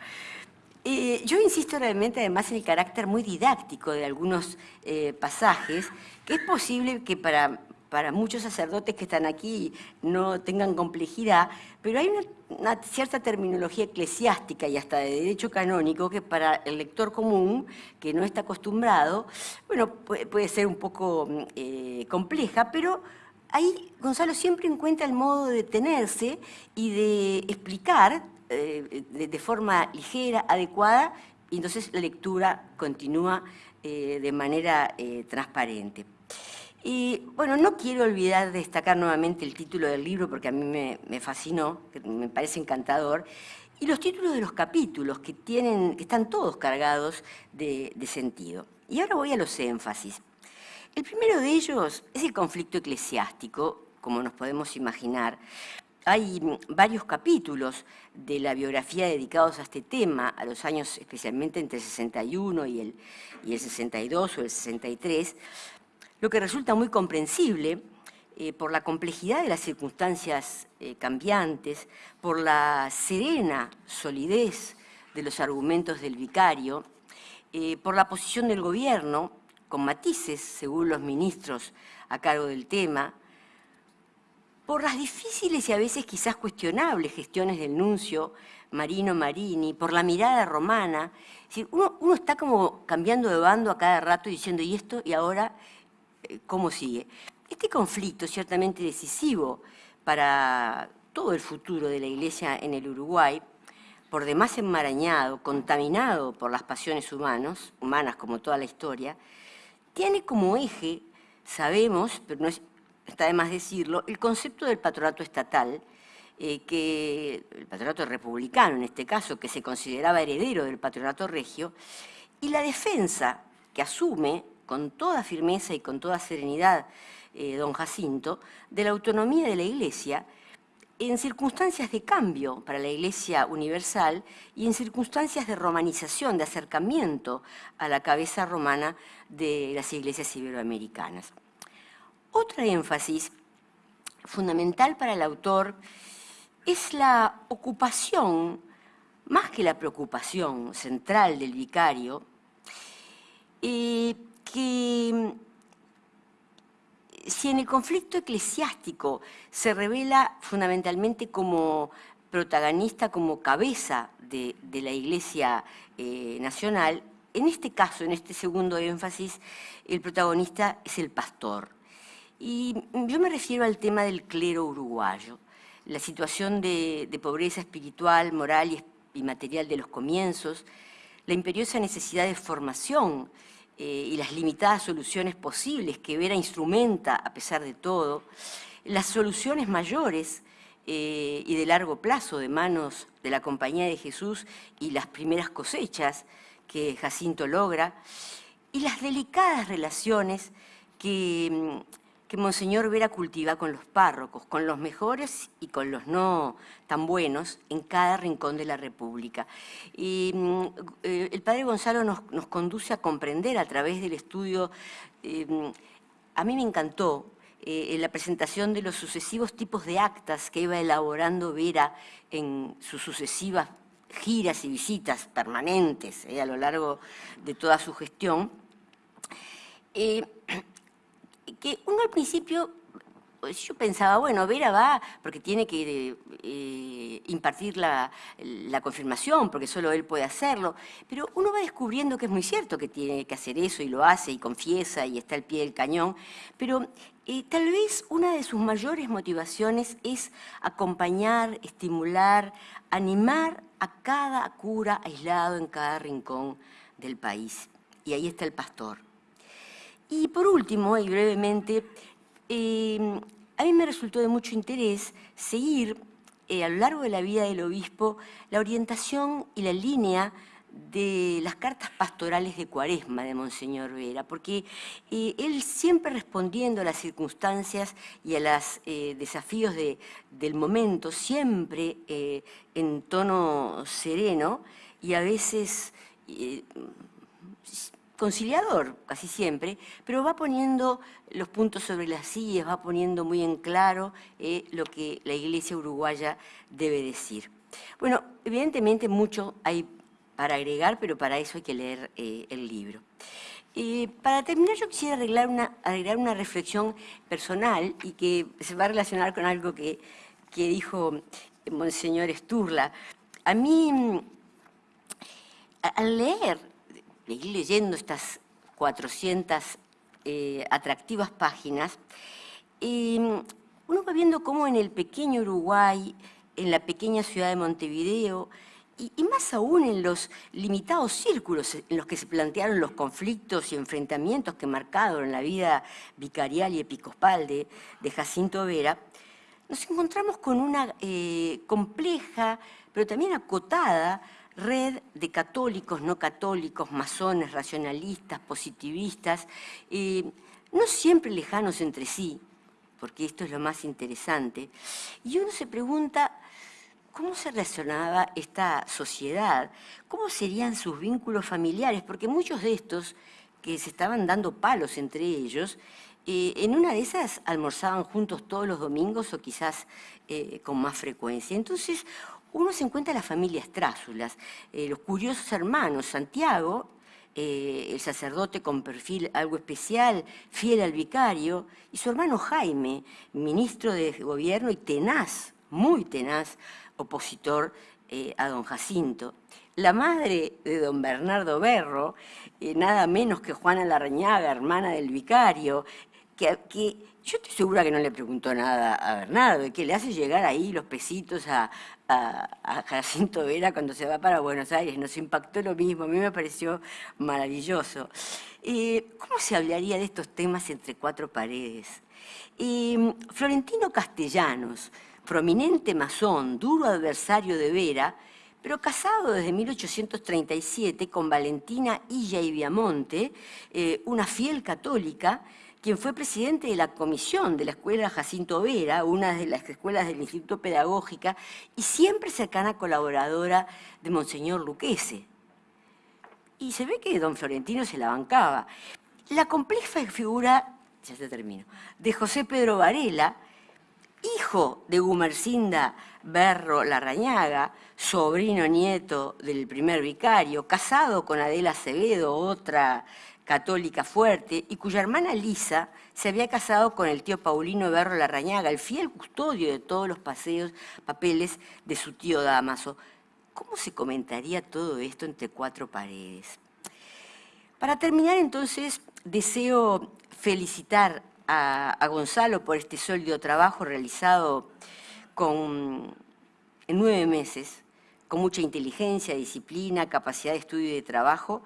Eh, yo insisto realmente además en el carácter muy didáctico de algunos eh, pasajes, que es posible que para, para muchos sacerdotes que están aquí no tengan complejidad, pero hay una, cierta terminología eclesiástica y hasta de derecho canónico que para el lector común, que no está acostumbrado, bueno, puede, ser un poco eh, compleja, pero ahí Gonzalo siempre encuentra el modo de detenerse y de explicar eh, de, forma ligera, adecuada, y entonces la lectura continúa eh, de manera eh, transparente. Y bueno, no quiero olvidar de destacar nuevamente el título del libro porque a mí me, fascinó, me parece encantador, y los títulos de los capítulos que, tienen, que están todos cargados de sentido. Y ahora voy a los énfasis. El primero de ellos es el conflicto eclesiástico, como nos podemos imaginar, hay varios capítulos de la biografía dedicados a este tema, a los años especialmente entre el 61 y el, y el 62 o el 63, lo que resulta muy comprensible eh, por la complejidad de las circunstancias eh, cambiantes, por la serena solidez de los argumentos del vicario, eh, por la posición del gobierno, con matices según los ministros a cargo del tema, por las difíciles y a veces quizás cuestionables gestiones del nuncio Marino Marini, por la mirada romana. uno, está como cambiando de bando a cada rato diciendo, ¿y esto? ¿Y ahora? Eh, ¿Cómo sigue? Este conflicto ciertamente decisivo para todo el futuro de la Iglesia en el Uruguay, por demás enmarañado, contaminado por las pasiones humanos, humanas como toda la historia, tiene como eje, sabemos, pero no es está de más decirlo, el concepto del patronato estatal, eh, que el patronato republicano en este caso, que se consideraba heredero del patronato regio, y la defensa que asume con toda firmeza y con toda serenidad eh, don Jacinto, de la autonomía de la Iglesia, en circunstancias de cambio para la Iglesia universal y en circunstancias de romanización, de acercamiento a la cabeza romana de las iglesias iberoamericanas. Otra énfasis fundamental para el autor es la ocupación más que la preocupación central del vicario, eh, que si en el conflicto eclesiástico se revela fundamentalmente como protagonista, como cabeza de, la Iglesia eh, Nacional, en este caso, en este segundo énfasis, el protagonista es el pastor. Y yo me refiero al tema del clero uruguayo, la situación de, pobreza espiritual, moral y material de los comienzos, la imperiosa necesidad de formación eh, y las limitadas soluciones posibles que Vera instrumenta a pesar de todo, las soluciones mayores eh, y de largo plazo de manos de la Compañía de Jesús y las primeras cosechas que Jacinto logra, y las delicadas relaciones que mm, que Monseñor Vera cultiva con los párrocos, con los mejores y con los no tan buenos, en cada rincón de la República. Y mm, eh, el Padre Gonzalo nos, conduce a comprender a través del estudio, eh, a mí me encantó eh, la presentación de los sucesivos tipos de actas que iba elaborando Vera en sus sucesivas giras y visitas permanentes a lo largo de toda su gestión <clears throat> que uno al principio, pues, yo pensaba, bueno, Vera va porque tiene que eh, impartir la, confirmación, porque solo él puede hacerlo, pero uno va descubriendo que es muy cierto que tiene que hacer eso y lo hace y confiesa y está al pie del cañón, pero eh, tal vez una de sus mayores motivaciones es acompañar, estimular, animar a cada cura aislado en cada rincón del país. Y ahí está el pastor. Y por último, y brevemente, em, a mí me resultó de mucho interés seguir eh, a lo largo de la vida del obispo la orientación y la línea de las cartas pastorales de Cuaresma de Monseñor Vera, porque eh, él siempre respondiendo a las circunstancias y a los eh, desafíos del momento, siempre en tono sereno y a veces conciliador casi siempre, pero va poniendo los puntos sobre las sillas, va poniendo muy en claro eh, lo que la iglesia uruguaya debe decir. Bueno, evidentemente mucho hay para agregar, pero para eso hay que leer eh, el libro. Eh, para terminar, yo quisiera arreglar una, agregar una reflexión personal y que se va a relacionar con algo que, que dijo Monseñor Sturla. A mí, al leer seguir leyendo estas 400 eh, atractivas páginas, em, uno va viendo cómo en el pequeño Uruguay, en la pequeña ciudad de Montevideo, y, más aún en los limitados círculos en los que se plantearon los conflictos y enfrentamientos que marcaron la vida vicarial y episcopal de, Jacinto Vera, nos encontramos con una eh, compleja, pero también acotada, red de católicos, no católicos, masones, racionalistas, positivistas, eh, no siempre lejanos entre sí, porque esto es lo más interesante, y uno se pregunta cómo se relacionaba esta sociedad, cómo serían sus vínculos familiares, porque muchos de estos que se estaban dando palos entre ellos, eh, en una de esas almorzaban juntos todos los domingos o quizás eh, con más frecuencia. Entonces, uno se encuentra las familias Trásulas, eh, los curiosos hermanos, Santiago, eh, el sacerdote con perfil algo especial, fiel al vicario, y su hermano Jaime, ministro de gobierno y tenaz, muy tenaz, opositor eh, a don Jacinto. La madre de don Bernardo Berro, nada menos que Juana Larrañaga, hermana del vicario, que, yo estoy segura que no le preguntó nada a Bernardo, que le hace llegar ahí los pesitos a, Jacinto Vera cuando se va para Buenos Aires. Nos impactó lo mismo, a mí me pareció maravilloso. ¿Cómo se hablaría de estos temas entre cuatro paredes? Eh, Florentino Castellanos, prominente masón, duro adversario de Vera, pero casado desde 1837 con Valentina Illa y Viamonte, eh, una fiel católica, quien fue presidente de la comisión de la Escuela Jacinto Vera, una de las escuelas del Instituto Pedagógica, y siempre cercana colaboradora de Monseñor Luquese. Y se ve que don Florentino se la bancaba. La compleja figura, ya se termino, de José Pedro Varela, hijo de Gumercinda Berro Larrañaga, sobrino nieto del primer vicario, casado con Adela Acevedo, otra católica fuerte, y cuya hermana Lisa se había casado con el tío Paulino Berro Larrañaga, el fiel custodio de todos los paseos, papeles de su tío Damaso. ¿Cómo se comentaría todo esto entre cuatro paredes? Para terminar, entonces, deseo felicitar a, Gonzalo por este sólido trabajo realizado con, en nueve meses, con mucha inteligencia, disciplina, capacidad de estudio y de trabajo,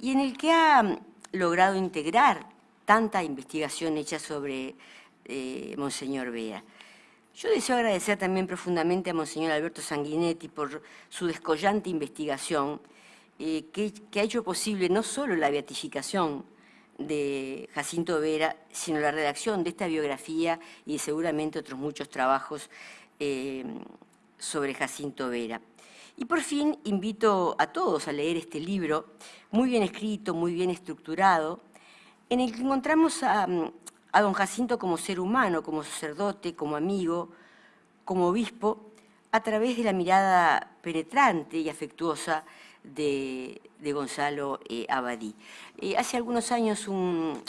y en el que ha logrado integrar tanta investigación hecha sobre eh, Monseñor Bea. Yo deseo agradecer también profundamente a Monseñor Alberto Sanguinetti por su descollante investigación, eh, que, ha hecho posible no solo la beatificación de Jacinto Vera, sino la redacción de esta biografía y seguramente otros muchos trabajos eh, sobre Jacinto Vera. Y por fin invito a todos a leer este libro, muy bien escrito, muy bien estructurado, en el que encontramos a, a don Jacinto como ser humano, como sacerdote, como amigo, como obispo, a través de la mirada penetrante y afectuosa de, Gonzalo eh, Abadí. Eh, hace algunos años un,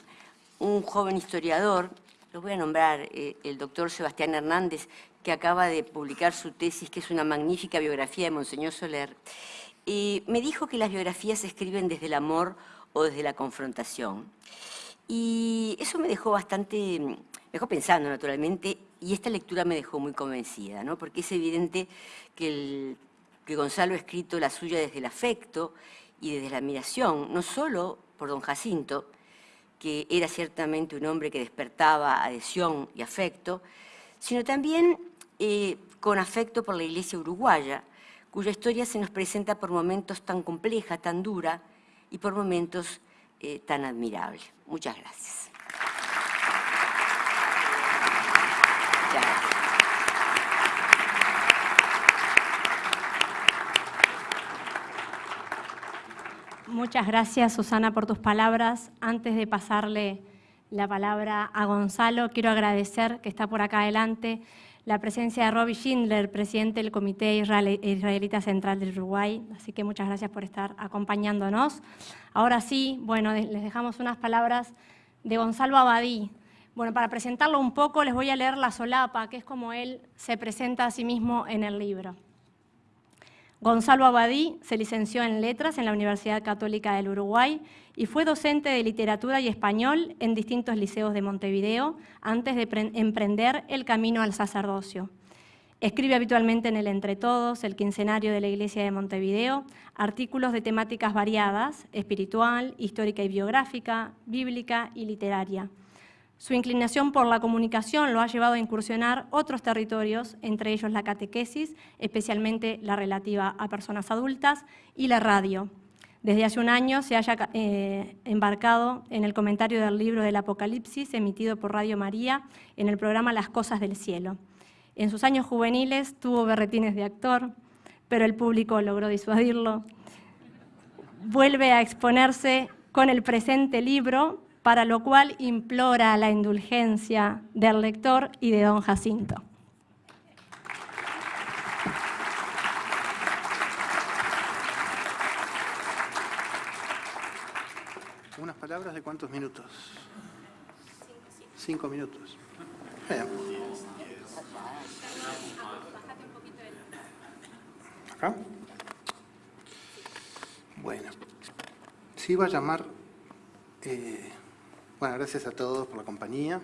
joven historiador, lo voy a nombrar, eh, el doctor Sebastián Hernández, que acaba de publicar su tesis, que es una magnífica biografía de Monseñor Soler, me dijo que las biografías se escriben desde el amor o desde la confrontación. Y eso me dejó bastante, me dejó pensando naturalmente, y esta lectura me dejó muy convencida, ¿no? porque es evidente que el que Gonzalo ha escrito la suya desde el afecto y desde la admiración, no solo por don Jacinto, que era ciertamente un hombre que despertaba adhesión y afecto, sino también eh, con afecto por la iglesia uruguaya, cuya historia se nos presenta por momentos tan compleja, tan dura y por momentos eh, tan admirable. Muchas gracias. Muchas gracias, Susana, por tus palabras. Antes de pasarle la palabra a Gonzalo, quiero agradecer que está por acá adelante la presencia de Robbie Schindler, presidente del Comité Israelita Central del Uruguay. Así que muchas gracias por estar acompañándonos. Ahora sí, bueno, les dejamos unas palabras de Gonzalo Abadí. Bueno, para presentarlo un poco, les voy a leer la solapa, que es como él se presenta a sí mismo en el libro. Gonzalo Abadí se licenció en Letras en la Universidad Católica del Uruguay y fue docente de literatura y español en distintos liceos de Montevideo antes de emprender el camino al sacerdocio. Escribe habitualmente en el Entre Todos, el quincenario de la Iglesia de Montevideo, artículos de temáticas variadas, espiritual, histórica y biográfica, bíblica y literaria. Su inclinación por la comunicación lo ha llevado a incursionar otros territorios, entre ellos la catequesis, especialmente la relativa a personas adultas, y la radio. Desde hace un año se haya eh, embarcado en el comentario del libro del Apocalipsis emitido por Radio María en el programa Las Cosas del Cielo. En sus años juveniles tuvo berretines de actor, pero el público logró disuadirlo. Vuelve a exponerse con el presente libro para lo cual implora la indulgencia del lector y de don Jacinto. ¿Unas palabras de cuántos minutos? Cinco minutos. ¿Acá? Bueno, sí va a llamar eh, bueno, gracias a todos por la compañía.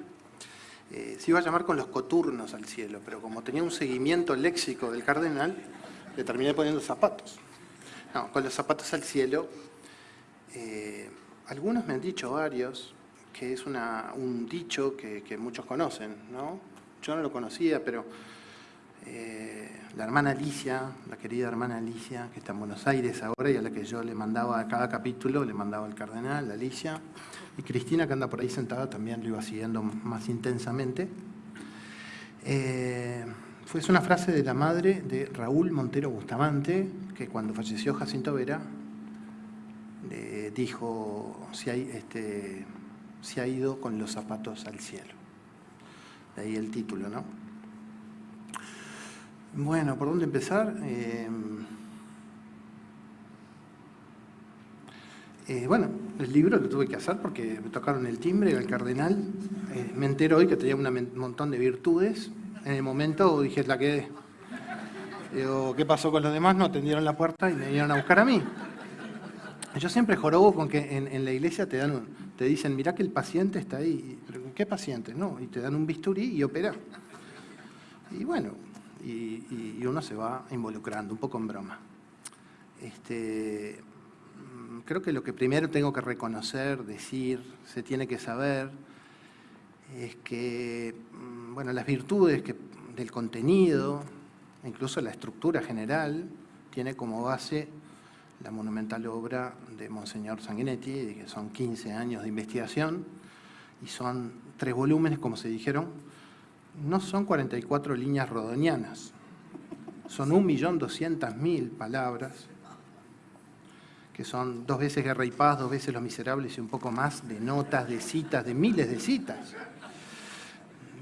Eh, se iba a llamar con los coturnos al cielo, pero como tenía un seguimiento léxico del cardenal, le terminé poniendo zapatos. No, con los zapatos al cielo. Eh, algunos me han dicho, varios, que es un dicho que, muchos conocen, ¿no? Yo no lo conocía, pero eh, la hermana Alicia, la querida hermana Alicia, que está en Buenos Aires ahora y a la que yo le mandaba a cada capítulo, le mandaba al cardenal, Alicia, y Cristina, que anda por ahí sentada, también lo iba siguiendo más intensamente. Eh, fue una frase de la madre de Raúl Montero Bustamante, que cuando falleció Jacinto Vera, dijo, este, se ha ido con los zapatos al cielo. De ahí el título, ¿no? Bueno, ¿por dónde empezar? Eh, eh, bueno, el libro lo tuve que hacer porque me tocaron el timbre, el cardenal. Eh, me entero hoy que tenía un montón de virtudes. En el momento dije, la quedé. Digo, ¿qué pasó con los demás? No atendieron la puerta y me vinieron a buscar a mí. Yo siempre jorobo con que en, la iglesia te dan te dicen, mirá que el paciente está ahí. ¿Qué paciente? No, y te dan un bisturí y opera. Y bueno, y, uno se va involucrando, un poco en broma. Este, creo que lo que primero tengo que reconocer, decir, se tiene que saber, es que mm, bueno, las virtudes del contenido, incluso la estructura general, tiene como base la monumental obra de Monseñor Sanguinetti, que son 15 años de investigación, y son tres volúmenes, como se dijeron, no son 44 líneas rodonianas, son 1.200.000 palabras, que son dos veces Guerra y Paz, dos veces Los Miserables y un poco más de notas, de citas, de miles de citas,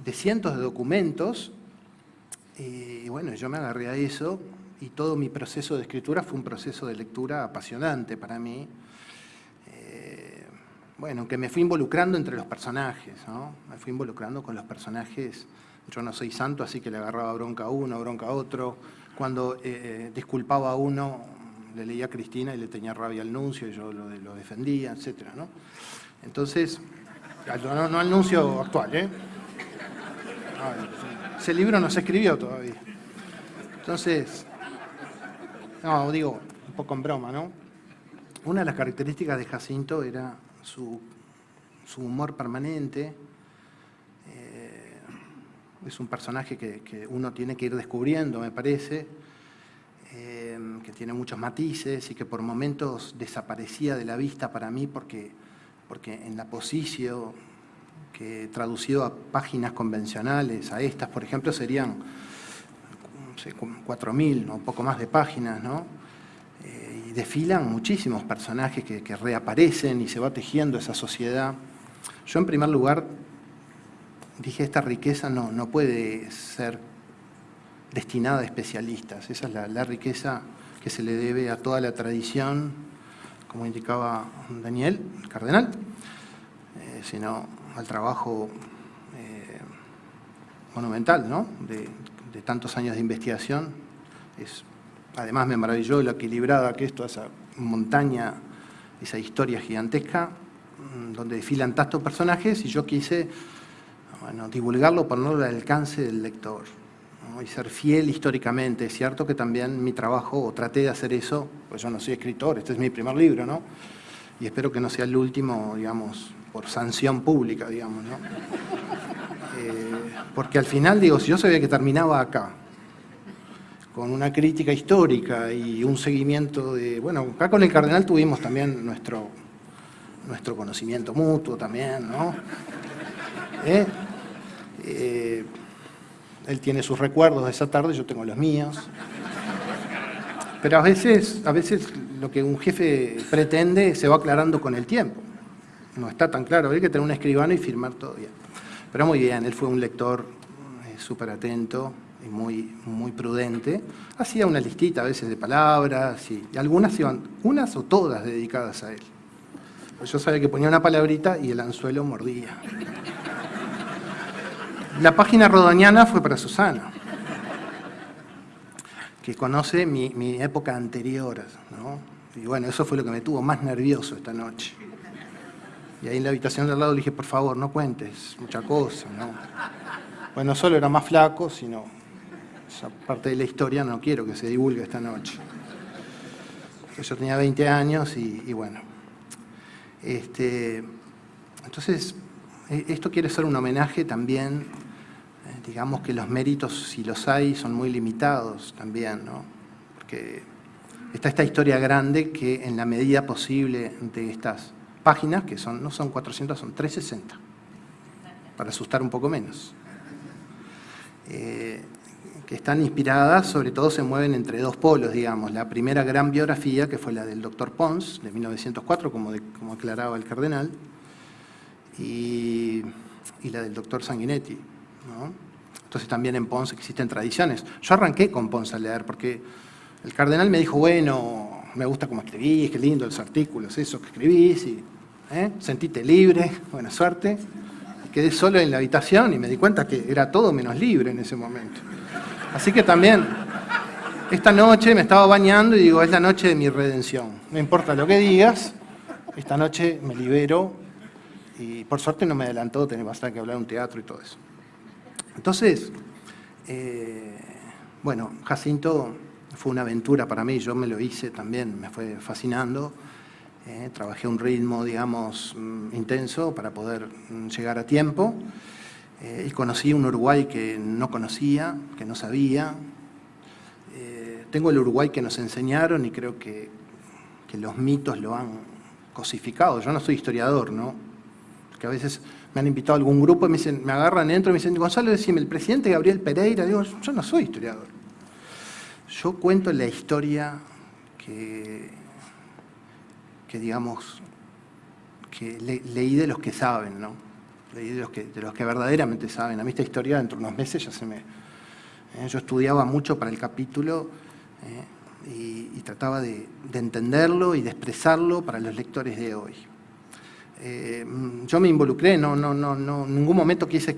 de cientos de documentos. Y bueno, yo me agarré a eso y todo mi proceso de escritura fue un proceso de lectura apasionante para mí. Eh, bueno, que me fui involucrando entre los personajes, ¿no? Me fui involucrando con los personajes yo no soy santo, así que le agarraba bronca a uno, bronca a otro. Cuando eh, eh, disculpaba a uno, le leía a Cristina y le tenía rabia al nuncio y yo lo, defendía, etc. ¿no? Entonces, no, no al nuncio actual, ¿eh? ese libro no se escribió todavía. Entonces, no, digo, un poco en broma, ¿no? Una de las características de Jacinto era su, su humor permanente, es un personaje que, uno tiene que ir descubriendo, me parece, que tiene muchos matices y que por momentos desaparecía de la vista para mí porque, porque en la posición que traducido a páginas convencionales, a estas, por ejemplo, serían no sé, 4.000 o un poco más de páginas, ¿no? Eh, y desfilan muchísimos personajes que, que reaparecen y se va tejiendo esa sociedad. Yo, en primer lugar, dije, esta riqueza no, no puede ser destinada a especialistas. Esa es la, riqueza que se le debe a toda la tradición, como indicaba Daniel, el cardenal, eh, sino al trabajo eh, monumental ¿no? de, tantos años de investigación. Es, además me maravilló lo equilibrada que es toda esa montaña, esa historia gigantesca, mm, donde desfilan tantos personajes y yo quise divulgarlo, ponerlo al alcance del lector y ser fiel históricamente. Es cierto que también mi trabajo, o traté de hacer eso, pues yo no soy escritor, este es mi primer libro, ¿no? Y espero que no sea el último, digamos, por sanción pública, digamos, ¿no? <laughs> Eh, porque al final, digo, si yo sabía que terminaba acá, con una crítica histórica y un seguimiento de... Bueno, acá con el cardenal tuvimos también nuestro, nuestro conocimiento mutuo también, ¿no? ¿Eh? Eh, él tiene sus recuerdos de esa tarde, yo tengo los míos. Pero a veces, a veces lo que un jefe pretende se va aclarando con el tiempo. No está tan claro, hay que tener un escribano y firmar todo bien. Pero muy bien, él fue un lector eh, súper atento y muy, muy prudente. Hacía una listita a veces de palabras y, algunas iban, unas o todas dedicadas a él. Yo sabía que ponía una palabrita y el anzuelo mordía. La página rodoniana fue para Susana, que conoce mi, época anterior. ¿no? Y bueno, eso fue lo que me tuvo más nervioso esta noche. Y ahí en la habitación de al lado le dije, por favor, no cuentes mucha cosa. ¿no? Bueno, no solo era más flaco, sino esa parte de la historia no quiero que se divulgue esta noche. Yo tenía 20 años y, bueno. Este, entonces, e, esto quiere ser un homenaje también digamos que los méritos, si los hay, son muy limitados también, ¿no? Porque está esta historia grande que en la medida posible de estas páginas, que son, no son 400, son 360, para asustar un poco menos, eh, que están inspiradas, sobre todo se mueven entre dos polos, digamos. La primera gran biografía, que fue la del doctor Pons, de 1904, como, como aclaraba el cardenal, y, y la del doctor Sanguinetti, ¿no? Entonces también en Ponce existen tradiciones. Yo arranqué con Ponce a leer porque el cardenal me dijo, bueno, me gusta cómo escribís, qué lindo los artículos, eso que escribís, y ¿eh? libre, <laughs> buena suerte. quedé solo en la habitación y me di cuenta que era todo menos libre en ese momento. Así que también, esta noche me estaba bañando y digo, es la noche de mi redención. No importa lo que digas, esta noche me libero y por suerte no me adelantó, tenía bastante que hablar de un teatro y todo eso. Entonces, eh, bueno, Jacinto fue una aventura para mí, yo me lo hice también, me fue fascinando. Eh, trabajé un ritmo, digamos, mm, intenso para poder mm, llegar a tiempo. Eh, y conocí un Uruguay que no conocía, que no sabía. Eh, tengo el Uruguay que nos enseñaron y creo que, que, los mitos lo han cosificado. Yo no soy historiador, ¿no? Porque a veces me han invitado a algún grupo y me, dicen, me agarran dentro y me dicen, Gonzalo, decime, el presidente Gabriel Pereira. Digo, yo no soy historiador. Yo cuento la historia que, que digamos, que leí de los que saben, ¿no? Leí de los que, de los que verdaderamente saben. A mí esta historia dentro de unos meses ya se me... ¿eh? yo estudiaba mucho para el capítulo ¿eh? y, trataba de, entenderlo y de expresarlo para los lectores de hoy. Eh, yo me involucré, no, no, no, no, en ningún momento quise,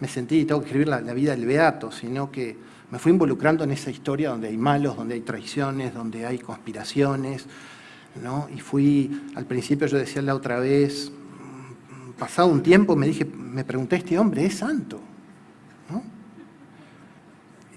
me sentí, tengo que escribir la, vida del Beato, sino que me fui involucrando en esa historia donde hay malos, donde hay traiciones, donde hay conspiraciones, ¿no? Y fui, al principio yo decía la otra vez, pasado un tiempo me dije, me pregunté, este hombre es santo, ¿no?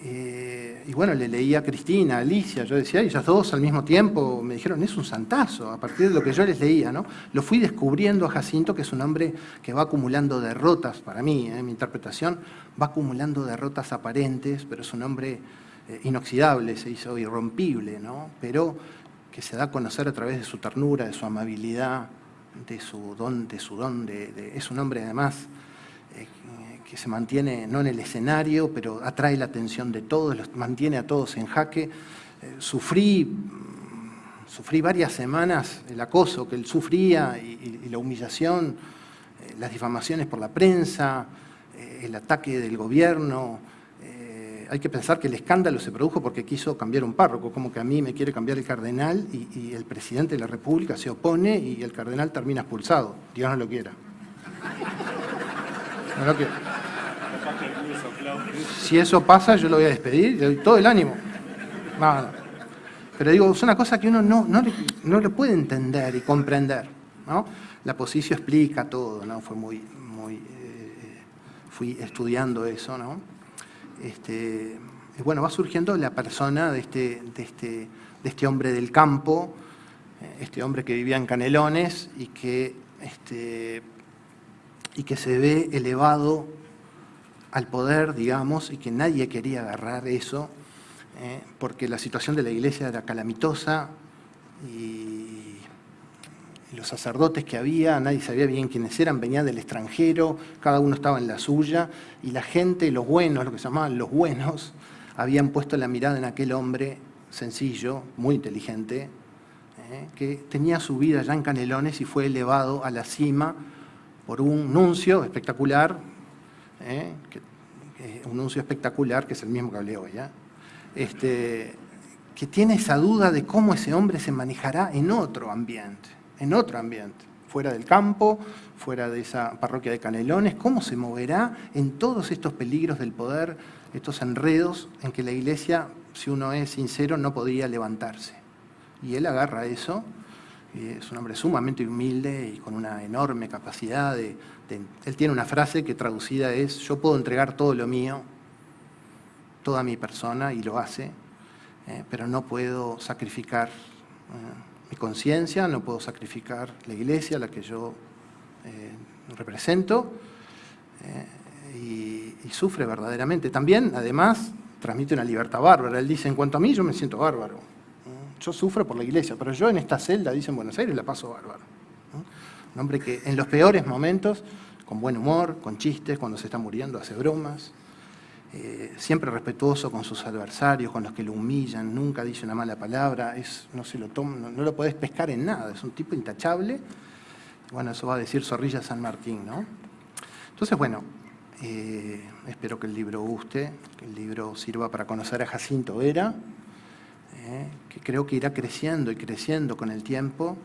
Eh, y bueno, le leía a Cristina, a Alicia, yo decía, ellas dos al mismo tiempo me dijeron, es un santazo, a partir de lo que yo les leía, ¿no? Lo fui descubriendo a Jacinto, que es un hombre que va acumulando derrotas, para mí, en ¿eh? mi interpretación, va acumulando derrotas aparentes, pero es un hombre eh, inoxidable, se hizo irrompible, ¿no? Pero que se da a conocer a través de su ternura, de su amabilidad, de su don, de su don, de, es un hombre además que se mantiene no en el escenario, pero atrae la atención de todos, los mantiene a todos en jaque. Eh, sufrí, sufrí varias semanas el acoso que él sufría y, la humillación, eh, las difamaciones por la prensa, eh, el ataque del gobierno. hay que pensar que el escándalo se produjo porque quiso cambiar un párroco, como que a mí me quiere cambiar el cardenal y, y el presidente de la República se opone y el cardenal termina expulsado. Dios no lo quiera. No lo quiera. Si eso pasa, yo lo voy a despedir, le doy todo el ánimo. Pero digo, es una cosa que uno no, no, lo puede entender y comprender. ¿no? La posición explica todo, ¿no? Fue muy, muy, eh, fui estudiando eso, ¿no? Este, bueno, va surgiendo la persona de este, de este, de este hombre del campo, eh, este hombre que vivía en Canelones y que, este, y que se ve elevado al poder, digamos, y que nadie quería agarrar eso, ¿eh? porque la situación de la iglesia era calamitosa y, los sacerdotes que había, nadie sabía bien quiénes eran, venían del extranjero, cada uno estaba en la suya, y la gente, los buenos, lo que se llamaban los buenos, habían puesto la mirada en aquel hombre sencillo, muy inteligente, ¿eh? que tenía su vida ya en Canelones y fue elevado a la cima por un nuncio espectacular, ¿eh? un nuncio espectacular, que es el mismo que hablé hoy, este, que tiene esa duda de cómo ese hombre se manejará en otro ambiente, en otro ambiente, fuera del campo, fuera de esa parroquia de Canelones, cómo se moverá en todos estos peligros del poder, estos enredos en que la iglesia, si uno es sincero, no podría levantarse. Y él agarra eso, es un hombre sumamente humilde y con una enorme capacidad de, Él tiene una frase que traducida es, yo puedo entregar todo lo mío, toda mi persona, y lo hace, eh, pero no puedo sacrificar eh, mi conciencia, no puedo sacrificar la iglesia, la que yo eh, represento, y sufre verdaderamente. También, además, transmite una libertad bárbara. Él dice, en cuanto a mí, yo me siento bárbaro yo sufro por la iglesia, pero yo en esta celda, dice en Buenos Aires, la paso bárbaro. Un hombre que en los peores momentos, con buen humor, con chistes, cuando se está muriendo, hace bromas, eh, siempre respetuoso con sus adversarios, con los que lo humillan, nunca dice una mala palabra, es, no, se lo toma, no, lo podés pescar en nada, es un tipo intachable. Bueno, eso va a decir Zorrilla San Martín, ¿no? Entonces, bueno, Eh, espero que el libro guste, que el libro sirva para conocer a Jacinto Vera, eh, que creo que irá creciendo y creciendo con el tiempo.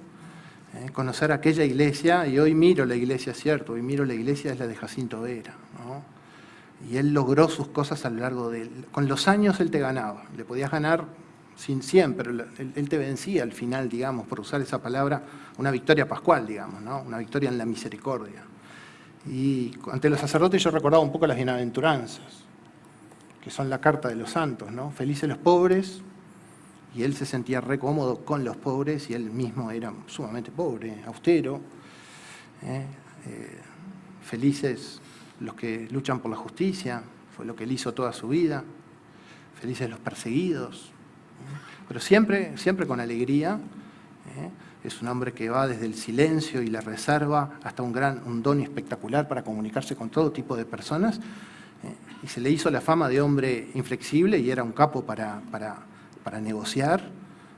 Eh, conocer aquella iglesia, y hoy miro la iglesia, cierto, hoy miro la iglesia es la de Jacinto Vera. Y él logró sus cosas a lo largo de... Con los años él te ganaba, le podías ganar sin 100, pero él, te vencía al final, digamos, por usar esa palabra, una victoria pascual, digamos, ¿no? una victoria en la misericordia. Y ante los sacerdotes yo recordaba un poco las bienaventuranzas, que son la carta de los santos, ¿no? Felices los pobres, y él se sentía re cómodo con los pobres, y él mismo era sumamente pobre, austero. ¿eh? Eh, felices los que luchan por la justicia, fue lo que él hizo toda su vida. Felices los perseguidos, pero siempre, siempre con alegría. ¿eh? Es un hombre que va desde el silencio y la reserva hasta un, gran, un don espectacular para comunicarse con todo tipo de personas. ¿eh? Y se le hizo la fama de hombre inflexible y era un capo para, para, negociar,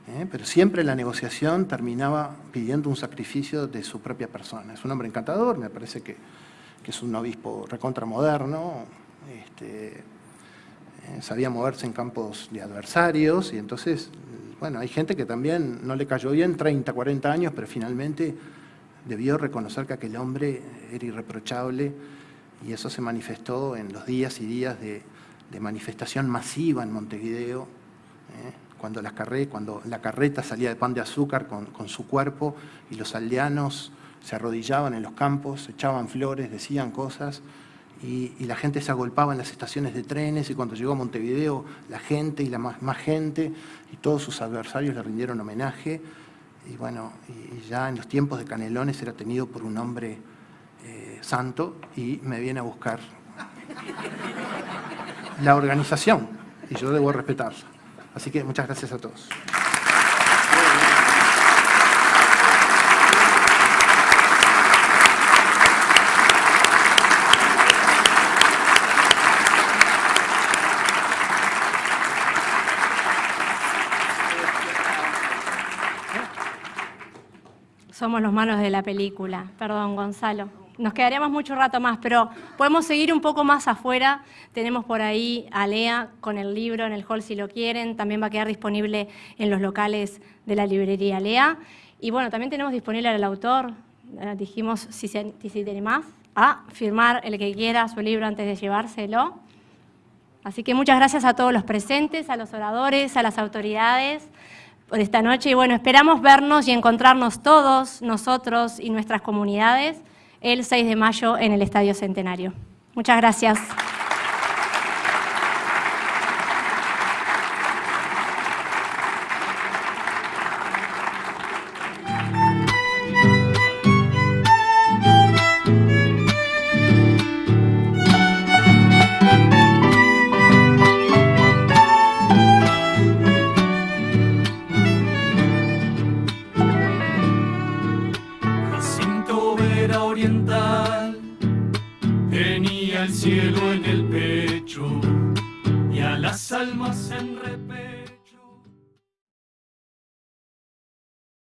¿eh? pero siempre la negociación terminaba pidiendo un sacrificio de su propia persona. Es un hombre encantador, me parece que, es un obispo recontramoderno, este, sabía moverse en campos de adversarios y entonces, bueno, hay gente que también no le cayó bien 30, 40 años, pero finalmente debió reconocer que aquel hombre era irreprochable y eso se manifestó en los días y días de, manifestación masiva en Montevideo, ¿eh? Carreta, cuando la carreta salía de pan de azúcar con, con su cuerpo y los aldeanos se arrodillaban en los campos, echaban flores, decían cosas, y, la gente se agolpaba en las estaciones de trenes y cuando llegó a Montevideo la gente y la más, gente y todos sus adversarios le rindieron homenaje y bueno, y ya en los tiempos de Canelones era tenido por un hombre eh, santo y me viene a buscar la organización y yo debo respetarla. Así que muchas gracias a todos. somos los malos de la película. Perdón, Gonzalo. Nos quedaríamos mucho rato más, pero podemos seguir un poco más afuera. Tenemos por ahí a Lea con el libro en el hall si lo quieren. También va a quedar disponible en los locales de la librería Lea. Y bueno, también tenemos disponible al autor. Eh, dijimos, si, si tiene más, a firmar el que quiera su libro antes de llevárselo. Así que muchas gracias a todos los presentes, a los oradores, a las autoridades por esta noche y bueno, esperamos vernos y encontrarnos todos nosotros y nuestras comunidades el 6 de mayo en el Estadio Centenario. Muchas gracias.